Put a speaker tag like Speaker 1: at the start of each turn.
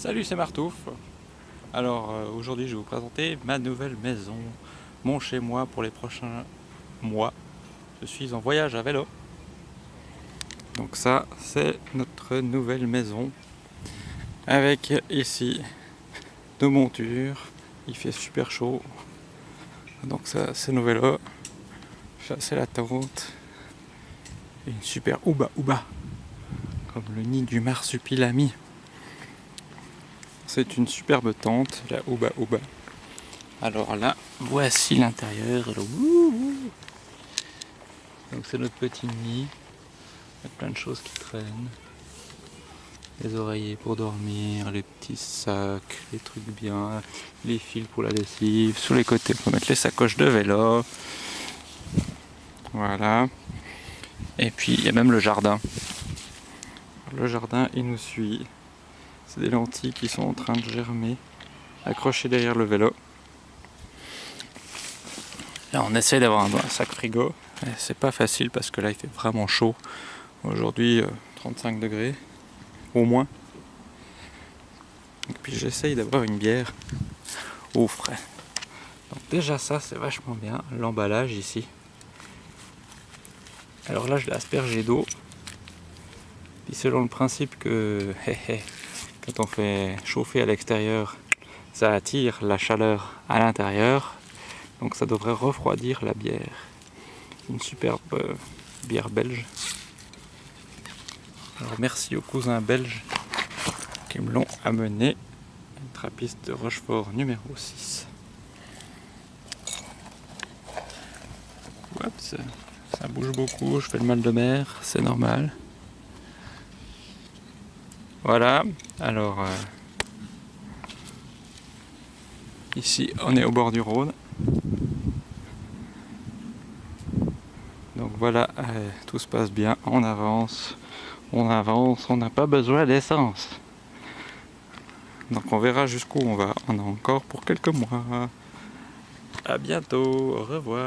Speaker 1: Salut, c'est Martouf. Alors euh, aujourd'hui, je vais vous présenter ma nouvelle maison, mon chez moi pour les prochains mois. Je suis en voyage à vélo. Donc ça, c'est notre nouvelle maison avec ici nos montures. Il fait super chaud. Donc ça, c'est nos vélos. Ça, c'est la tente. une super ouba ouba comme le nid du marsupilami. C'est une superbe tente, la Ouba Ouba. Alors là, voici l'intérieur. Donc c'est notre petit nid. Il y a plein de choses qui traînent. Les oreillers pour dormir, les petits sacs, les trucs bien, les fils pour la lessive. Sur les côtés, peut mettre les sacoches de vélo. Voilà. Et puis il y a même le jardin. Le jardin, il nous suit. C'est des lentilles qui sont en train de germer, accrochées derrière le vélo. Là, on essaie d'avoir un, sac frigo. C'est pas facile parce que là, il fait vraiment chaud. Aujourd'hui, 35 euh, degrés, au moins. Et puis j'essaye d'avoir une bière au frais. Donc déjà ça, c'est vachement bien. L'emballage ici. Alors là, je l'ai aspergé d'eau. Puis selon le principe que quand on fait chauffer à l'extérieur, ça attire la chaleur à l'intérieur. Donc ça devrait refroidir la bière. Une superbe euh, bière belge. Alors merci aux cousins belges qui me l'ont amené. Une trappiste de Rochefort numéro 6. ça bouge beaucoup, je fais le mal de mer, c'est normal. Voilà, alors euh, ici on est au bord du Rhône. Donc voilà, euh, tout se passe bien, on avance, on avance, on n'a pas besoin d'essence. Donc on verra jusqu'où on va, on a encore pour quelques mois. A bientôt, au revoir.